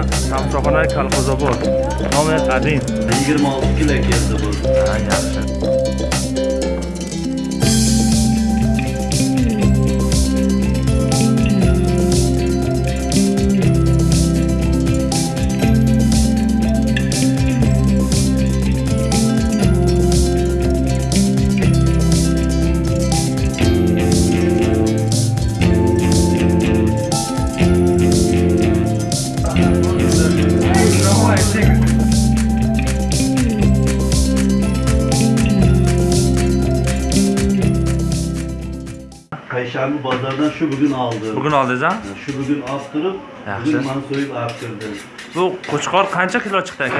Samsoxona kolxozobod. Nomer qadim. 26 kilo keldi bu. Ha, yaxshi. Kayşarlı bazardan şu bugün aldı. Bugun oldingiz ha? Şu bugün astırıp, Yaxshi. bugün bana soyup arttırdı. Bu qo'chqor qancha kilo chiqdi aka?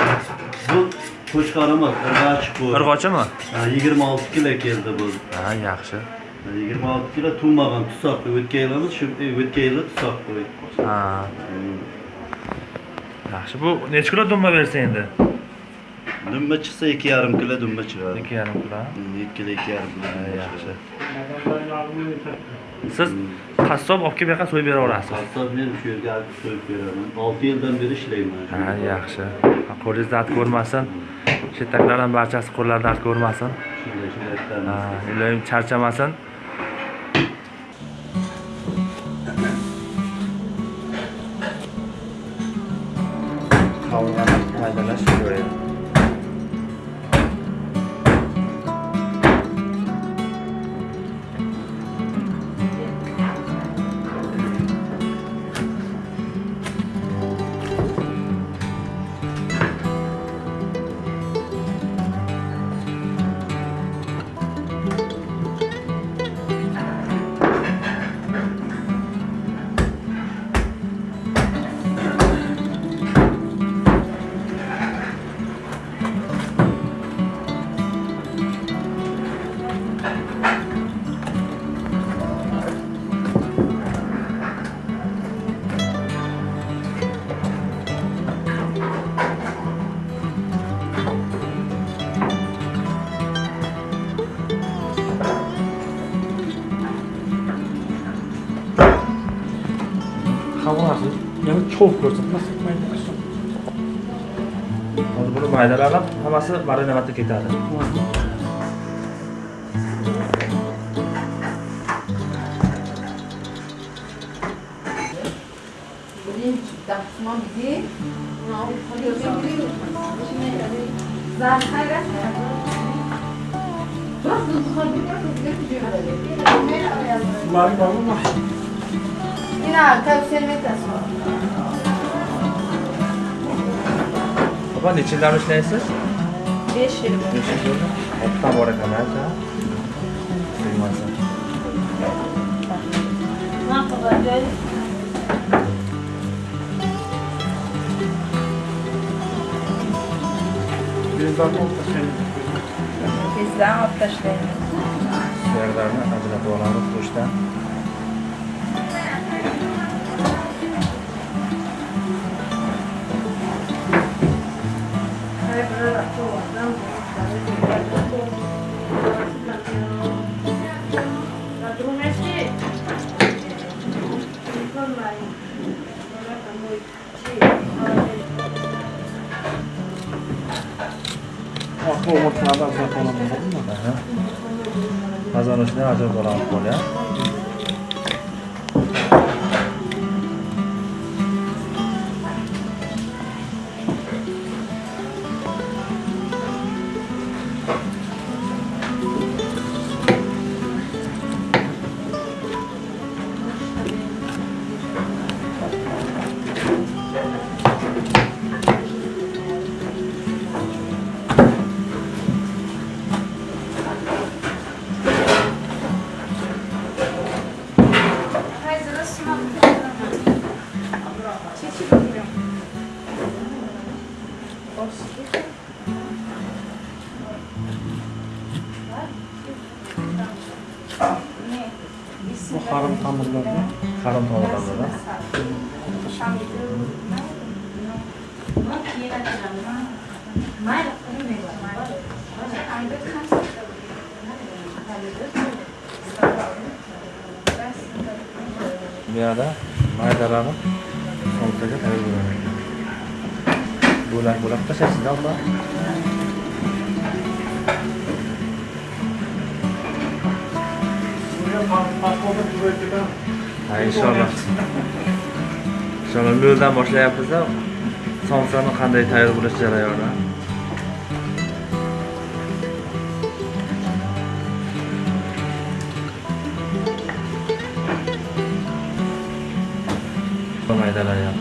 Bu koçkarımız, ırgaç bu. Irg'ochimi? Ha, 26 kilo geldi bu. Ha, yaxshi. Ha, 26 kilo tuğmagan tusak ötke yılımız, şimdi ötke yılı tusak koy. Ha, yaxshi. Bu necha kilo dumba bersa endi? Dümbə çıksa iki yarım kilo çıkar. 2,5 kilo. 2 kilo iki yarım kilo. Ha, dümbə yaxshi. çıkar. Siz qassob olib kelib yoqqa so'yib beraverasiz. Hassas benim şu yerge artık soyup veriyorum. 6 yıldan beri işleyim ben. Ha, yaxshi. Qo'lingiz dard ko'rmasin. Shetaklar ham barchasi qo'llar dard ko'rmasin. Ha, iloyim charchamasin. Qovurg'ani maydalash çox görsətməsi məydədir. Hozir buni maydalanib, hammasi marinavatda ketadi. Bunların var mı? Yine arkadaşlar servet asma. Papa, die Childarus-Schneise? Wir schieben. Wir schieben. Hatta bora kanata. Kıymasa. Ne yapacağız? Bizden hop taşlayın. Bizden hop taşlayın. Yerlerine hazırlatı olanı kuştan. Bu harim ta'mirlarni Harom tomirlardan. Bu yerda maydalanib somsaga tayyorlanadi. bo'lak bo'lak tashlaysiz ha inshaalloh. Inshaalloh noldan boshlayapmiz somsani qanday tayyor bo'lish jarayoni? Maydalanyapti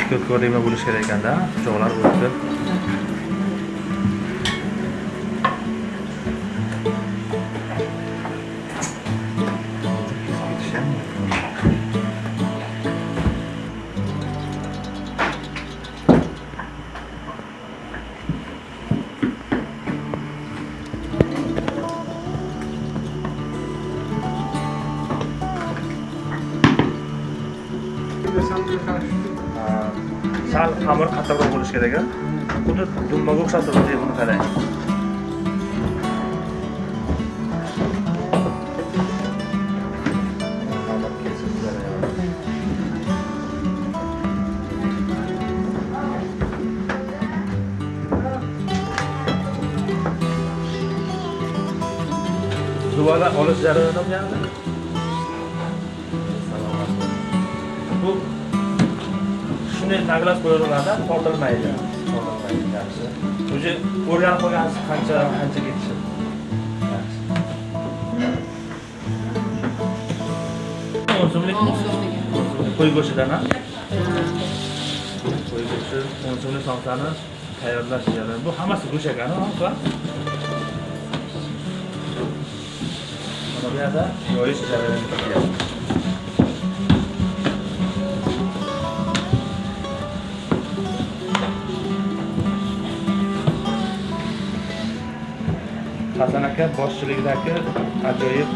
ko'p ko'rima bo'lishi kerak ekanda pichoqlar o'tdi Gracias. Sal xamir qattiqroq bo'lishi kerak a xuddi dumbaga o'xshab turibdi buni qarang. Xamir olish jarayoni ham yaxshi. Bu shunday taglab qo'yaveradi tortilmaydi. Tortilmaydi yaxshi. Уже o'rganib qolgansiz qancha qancha ketishi yaxshi. O'n qo'y go'shtidan a qo'y go'shti o'n so'mlik somsani tayyorlash jarayoni bu hammasi go'sht ekanu uka mana bu yerda yoyish jarayoni ketyapti aka boshchiligidagi ajoyib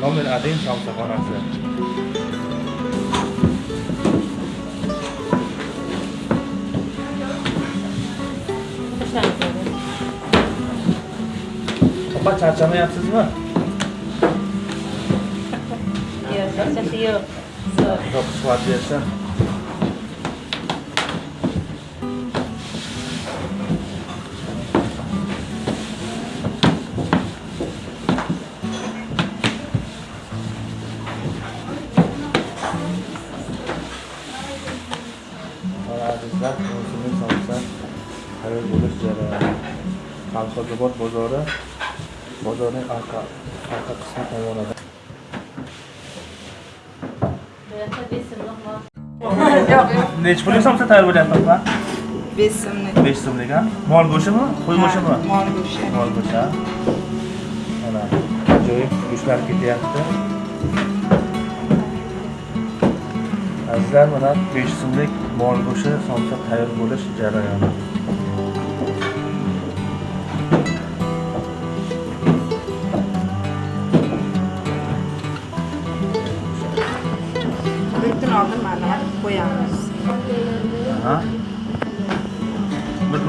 nomer один somsaxonasi opa charchamayapsizmi Yo'q, charchasi yo'q. Zo'r. Yo'q, quvvat Qalqibot bozori bozorning orqa orqa qismi tomonida. Necha pullik somsa tayyor bo'lyapti opa? 5 so'mlik. 5 so'mlik a? Mol go'shtimi? Qo'y go'shtimi? Mol go'shti. Mol go'shti. a? Mana ajoyib go'shtlar ketyapti. Azizlar, mana 5 so'mlik mol go'shti somsa tayyor bo'lish jarayoni.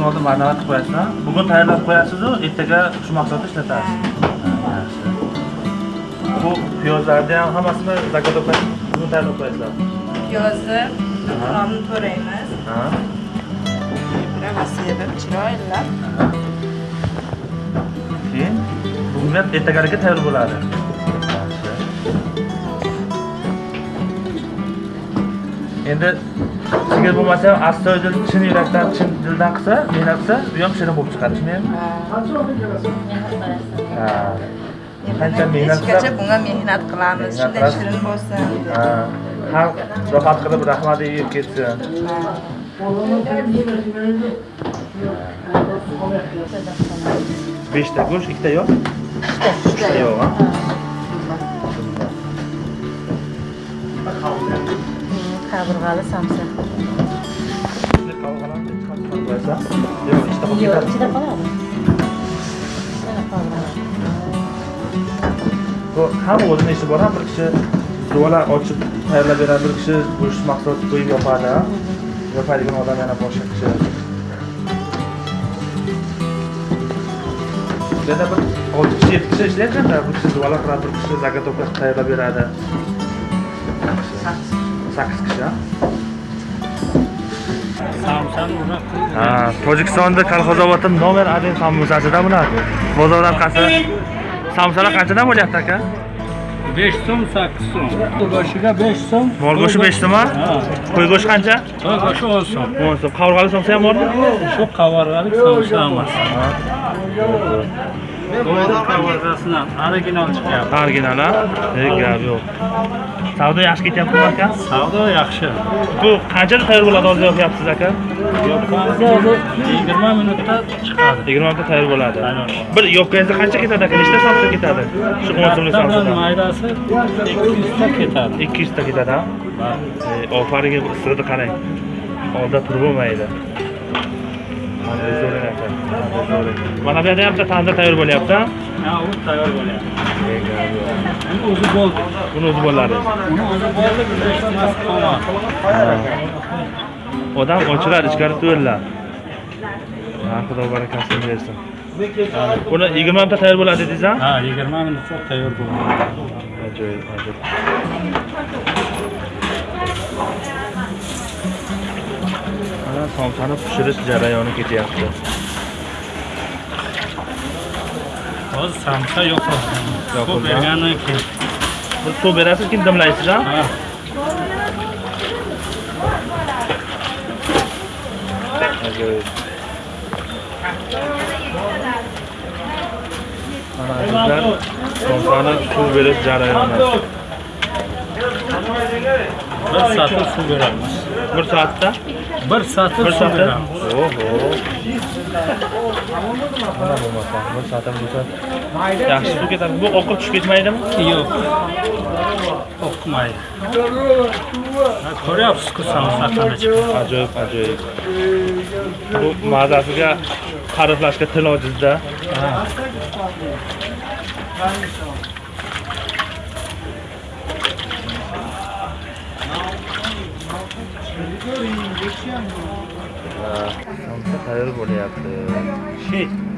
Kun oldin marhamat qilib qo'yasiz a? Bugun tayyorlab qo'yasiz-u, ertaga shu mahsulotni ishlatasiz. Bu piyozlarni ham hammasini zagotovka bugun tayyorlab qo'yasizlar. Piyozni oldin to'raymiz. Sevib chiroylab. Keyin bugun ham ertagalikka tayyor bo'ladi. Endi sigir bo'lmasa ham astoydil chin yurakdan, chin dildan qilsa, mehnat qilsa, bu ham shirin bo'lib chiqadi, shundaymi? Ha. Qancha mehnat qilsa, bunga mehnat qilamiz. Shunday shirin bo'lsin. ha, xalq rohat qilib rahmat yeb ketsin. Beshta go'sht, ikkita yo'q? Ikkita yo'q, ha? Qaburg'ali samsa. Yo'q, ichida qolib Yo'q, ketadi. ichida qoladi. bu ham o'zini ishi bor ham bir kishi duvala ochib tayyorlab beradi bir kishi go'sht mahsulot qo'yib yopadi ha. yopadigan odam yana boshqa kishi yana bir olti kishi yetti kishi ishlayotganda bir kishi duvala qiladi bir kishi заготовка tayyorlab beradi sakkiz kishi ha? Ha tojikistonda kolxozobodda nomer один samosachida bular bozor orqasi samsalar qanchadan bo'lyapti aka? Besh so'm sakkiz so'm. Go'shtiga besh so'm. Mol go'shti besh so'm qo'y go'shti qancha? Go'shti o'n so'm. O'n so'm. Qavurg'ali somsa ham bormi? Shu qavarg'alik somsa emas to'yni qavarg'asidan original chiqyapti original a gap yo'q savdo yaxshi ketyaptimi aka savdo yaxshi bu qanchada tayyor bo'ladi hozir yopyapsiz aka yoqqanimizda hozir yigirma minutda chiqadi yigirma minutda tayyor bo'ladi. Bir yopganingizda qancha ketadi aka nechta somsa ketadi shu o'n so'mlik somsadan maydasi ikki yuzta ketadi ikki yuzta ketadi a E, ofaringa issig'ini qarang. Oldida turib bo'lmaydi mana bu yerda ham bitta tandir tayyor bo'lyapti ha? U tayyor bo'lyapti. E, gap yo'q. uni o'zi bo'ldi. Buni o'zi bo'ladi. Uni o'zi bo'ldi biz hech nimasi qolmadi. Odam ochiladi ichkari to'ylar ha xudo barakasini bersin. Buni yigirma minutda tayyor bo'ladi dedingiz ha? Yigirma minutda tayyor bo'ladi ajoyib ajoyib Bana tavşanı pişirip cereyonu gidiyordu. O samsa yok o. Yok o. Bu berganı ki. Bu su berası kim demlayısı da? Ha. Evet. Analizler somsanı su verip jarayonlar. Bir saatte su veremiz. Bir saatte? Bir satr bir beramiz oho. Mana bo'lmasa bir soatdan bo'lsa. Yaxshi suv ketadi. Bu oqib tushib ketmaydimi? Yo'q. Ha, samsa qanday chiqadi ajoyib ajoyib. Bu mazasiga ta'riflashga til ojizda somsa tayyor bo'lyapti. Ha,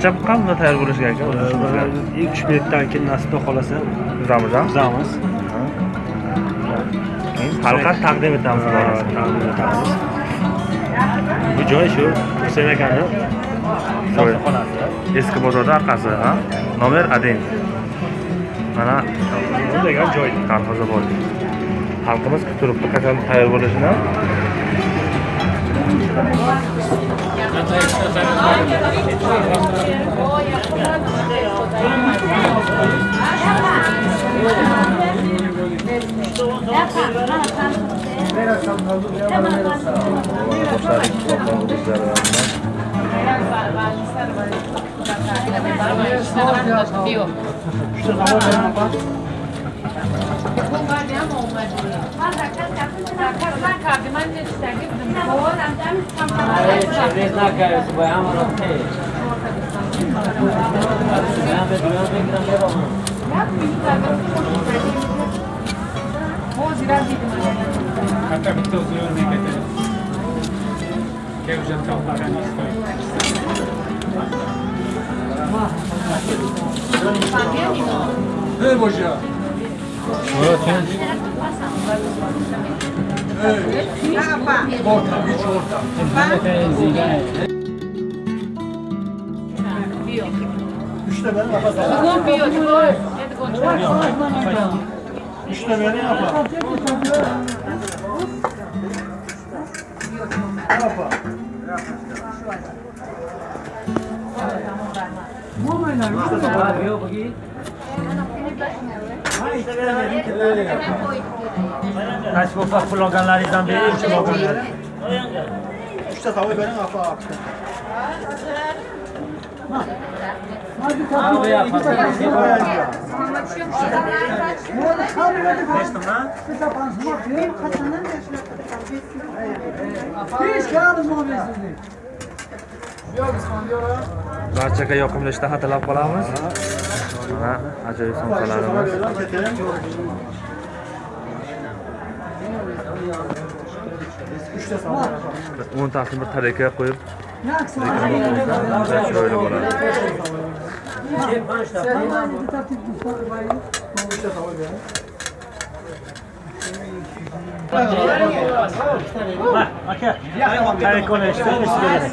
qancha qoldi tayyor bo'lishiga aka Mana 2-3 minutdan keyin nasib xohlasa kuzamiz a kuzamiz. keyin xalqqa taqdim etamiz. Taqdim. Bu joy shu Husayn akani eski bozorda orqasi ha nomer один mana degan joy. kolxozobod xalqimiz kutib turibdi qachon tayyor bo'lishini Şu da var mı? Hatta bir tozu örnek edelim. Kevzat Kaplar'ın istoyu. Ver boşa. Bugun biyot, koy. İşte beni yapar. Yapar. Bu mu lan? Bu mu lan? Üçte benim yapalım. Qaysi bo'lsa pul olganlaringizdan bering, pul olganlar. Üçte tavayı benim yapalım. Barchaga yoqimli ishtaha tilab qolamiz. ha, acayip somkaları var. Onu tasını bir tarekaya koyup şöyle var. Kare con le stelle si vede.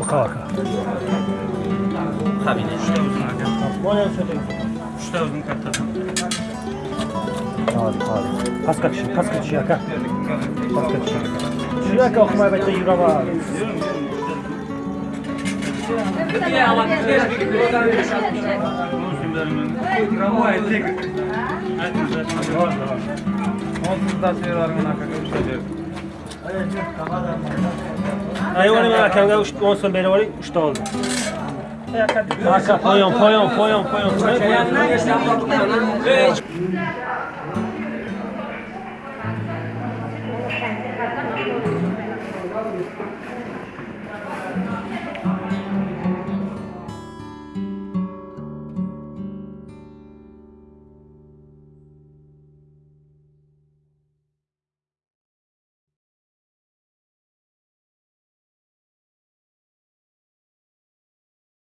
Baqa baqa. Xabinə işte uzun aga. Boya sötək. İşte uzun kartadan. Hadi hadi. Kaç kaç kaç kaç ya kaç. Şuna kalkmaya ben de yürüyorum abi. Hayvanı ben akamda 10 son beri var 3 oldu. Arka poyon poyon poyon poyon.